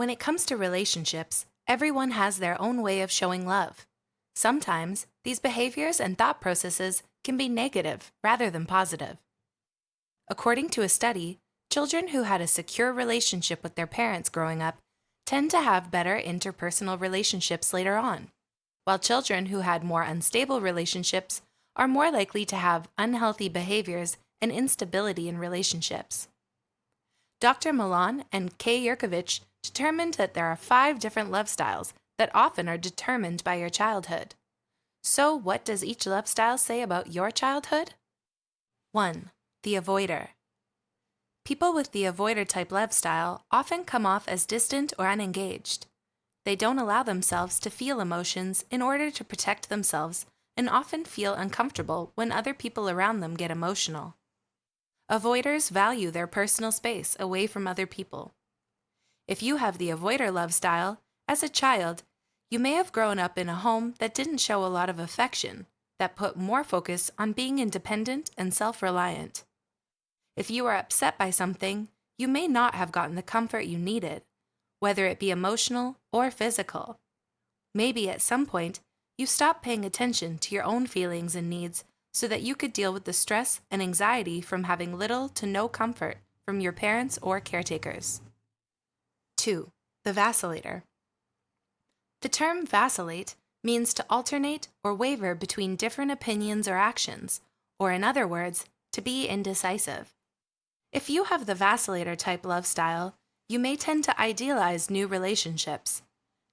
When it comes to relationships, everyone has their own way of showing love. Sometimes, these behaviors and thought processes can be negative rather than positive. According to a study, children who had a secure relationship with their parents growing up tend to have better interpersonal relationships later on, while children who had more unstable relationships are more likely to have unhealthy behaviors and instability in relationships. Dr. Milan and Kay Yerkovich determined that there are five different love styles that often are determined by your childhood. So, what does each love style say about your childhood? 1. The avoider. People with the avoider type love style often come off as distant or unengaged. They don't allow themselves to feel emotions in order to protect themselves and often feel uncomfortable when other people around them get emotional. Avoiders value their personal space away from other people. If you have the avoider love style, as a child, you may have grown up in a home that didn't show a lot of affection, that put more focus on being independent and self reliant. If you are upset by something, you may not have gotten the comfort you needed, whether it be emotional or physical. Maybe at some point, you stopped paying attention to your own feelings and needs so that you could deal with the stress and anxiety from having little to no comfort from your parents or caretakers. 2. The vacillator. The term vacillate means to alternate or waver between different opinions or actions, or in other words, to be indecisive. If you have the vacillator type love style, you may tend to idealize new relationships.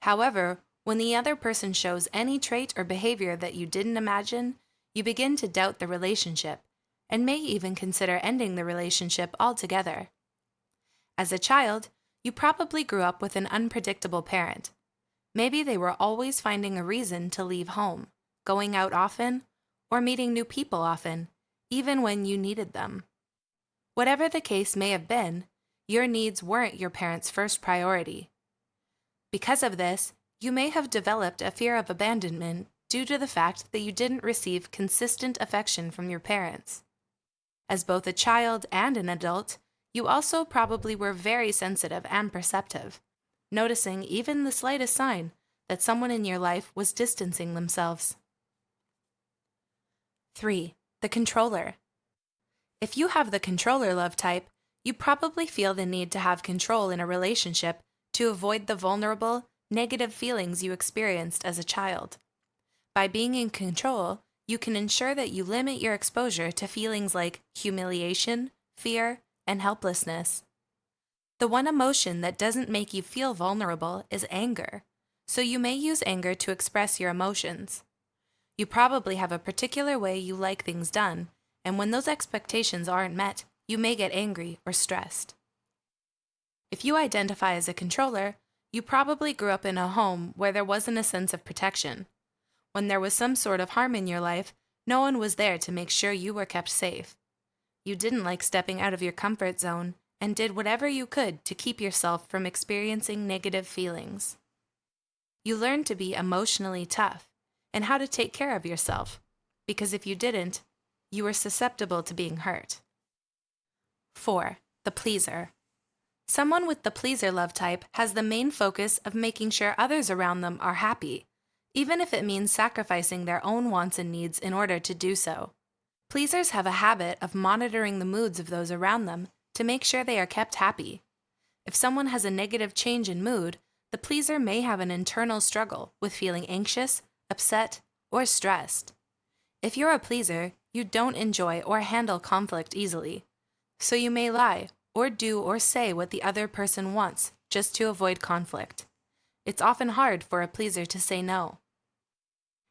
However, when the other person shows any trait or behavior that you didn't imagine, you begin to doubt the relationship and may even consider ending the relationship altogether. As a child, you probably grew up with an unpredictable parent. Maybe they were always finding a reason to leave home, going out often, or meeting new people often, even when you needed them. Whatever the case may have been, your needs weren't your parents' first priority. Because of this, you may have developed a fear of abandonment due to the fact that you didn't receive consistent affection from your parents. As both a child and an adult, you also probably were very sensitive and perceptive, noticing even the slightest sign that someone in your life was distancing themselves. 3. The controller. If you have the controller love type, you probably feel the need to have control in a relationship to avoid the vulnerable, negative feelings you experienced as a child. By being in control, you can ensure that you limit your exposure to feelings like humiliation, fear, and helplessness. The one emotion that doesn't make you feel vulnerable is anger, so you may use anger to express your emotions. You probably have a particular way you like things done, and when those expectations aren't met, you may get angry or stressed. If you identify as a controller, you probably grew up in a home where there wasn't a sense of protection, when there was some sort of harm in your life, no one was there to make sure you were kept safe. You didn't like stepping out of your comfort zone and did whatever you could to keep yourself from experiencing negative feelings. You learned to be emotionally tough and how to take care of yourself, because if you didn't, you were susceptible to being hurt. 4. The pleaser. Someone with the pleaser love type has the main focus of making sure others around them are happy even if it means sacrificing their own wants and needs in order to do so. Pleasers have a habit of monitoring the moods of those around them to make sure they are kept happy. If someone has a negative change in mood, the pleaser may have an internal struggle with feeling anxious, upset, or stressed. If you're a pleaser, you don't enjoy or handle conflict easily, so you may lie or do or say what the other person wants just to avoid conflict. It's often hard for a pleaser to say no.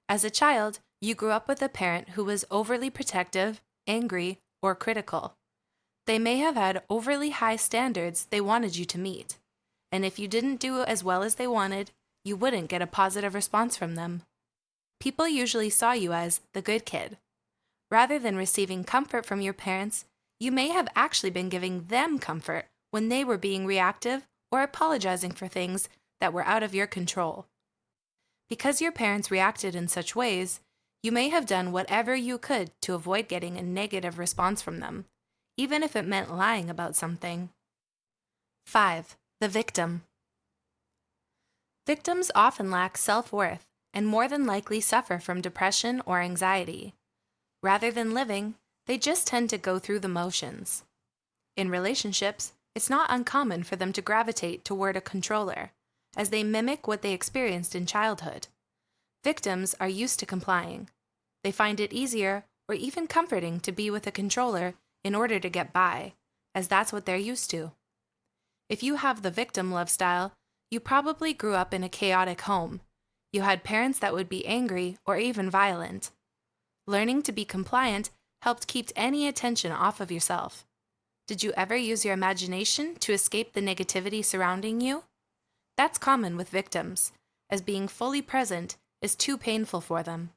As a child, you grew up with a parent who was overly protective, angry, or critical. They may have had overly high standards they wanted you to meet, and if you didn't do as well as they wanted, you wouldn't get a positive response from them. People usually saw you as the good kid. Rather than receiving comfort from your parents, you may have actually been giving them comfort when they were being reactive or apologizing for things that were out of your control. Because your parents reacted in such ways, you may have done whatever you could to avoid getting a negative response from them, even if it meant lying about something. 5. The victim. Victims often lack self worth and more than likely suffer from depression or anxiety. Rather than living, they just tend to go through the motions. In relationships, it's not uncommon for them to gravitate toward a controller, as they mimic what they experienced in childhood. Victims are used to complying. They find it easier or even comforting to be with a controller in order to get by, as that's what they're used to. If you have the victim love style, you probably grew up in a chaotic home. You had parents that would be angry or even violent. Learning to be compliant helped keep any attention off of yourself. Did you ever use your imagination to escape the negativity surrounding you? That's common with victims, as being fully present is too painful for them.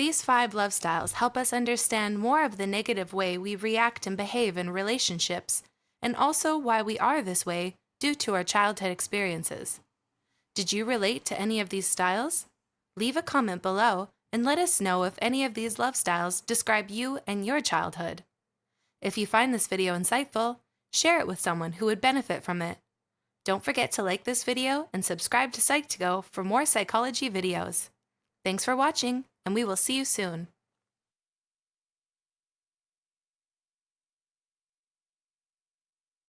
These five love styles help us understand more of the negative way we react and behave in relationships, and also why we are this way due to our childhood experiences. Did you relate to any of these styles? Leave a comment below and let us know if any of these love styles describe you and your childhood. If you find this video insightful, share it with someone who would benefit from it. Don't forget to like this video and subscribe to Psych2Go for more psychology videos. Thanks for watching, and we will see you soon.